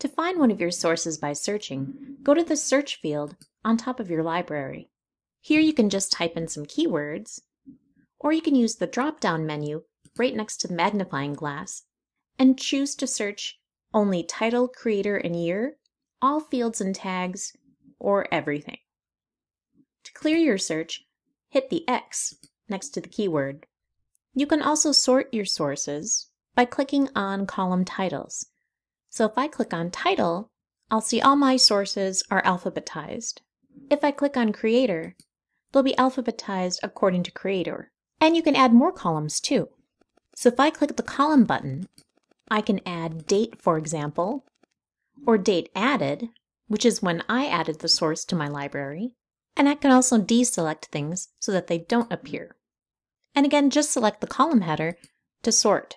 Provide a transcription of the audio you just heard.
To find one of your sources by searching, go to the Search field on top of your library. Here you can just type in some keywords, or you can use the drop down menu right next to the magnifying glass and choose to search only title, creator, and year, all fields and tags, or everything. To clear your search, hit the X next to the keyword. You can also sort your sources by clicking on column titles. So if I click on title, I'll see all my sources are alphabetized. If I click on creator, they'll be alphabetized according to creator. And you can add more columns too. So if I click the column button, I can add date, for example, or date added, which is when I added the source to my library. And I can also deselect things so that they don't appear. And again, just select the column header to sort.